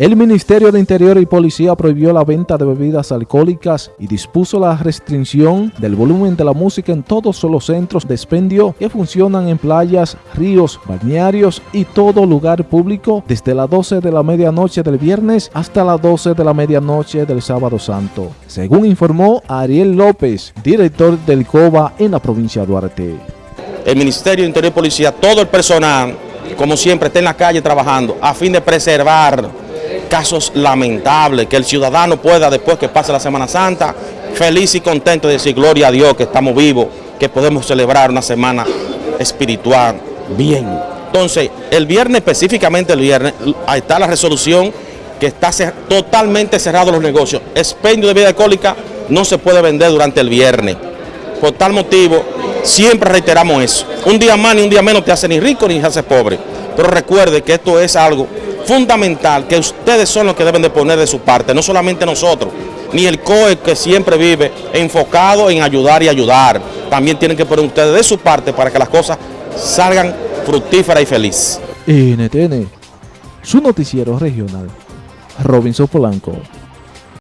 El Ministerio de Interior y Policía prohibió la venta de bebidas alcohólicas y dispuso la restricción del volumen de la música en todos los centros de expendio que funcionan en playas, ríos, balnearios y todo lugar público desde las 12 de la medianoche del viernes hasta las 12 de la medianoche del sábado santo, según informó Ariel López, director del COBA en la provincia de Duarte. El Ministerio de Interior y Policía, todo el personal, como siempre, está en la calle trabajando a fin de preservar casos lamentables, que el ciudadano pueda, después que pase la Semana Santa, feliz y contento de decir gloria a Dios que estamos vivos, que podemos celebrar una semana espiritual bien. Entonces, el viernes, específicamente el viernes, ahí está la resolución que está totalmente cerrado los negocios. Expendio de bebida alcohólica no se puede vender durante el viernes. Por tal motivo, siempre reiteramos eso. Un día más ni un día menos te hace ni rico ni te hace pobre. Pero recuerde que esto es algo fundamental que ustedes son los que deben de poner de su parte, no solamente nosotros, ni el COE que siempre vive enfocado en ayudar y ayudar. También tienen que poner ustedes de su parte para que las cosas salgan fructíferas y felices. NTN, su noticiero regional, Robinson Polanco.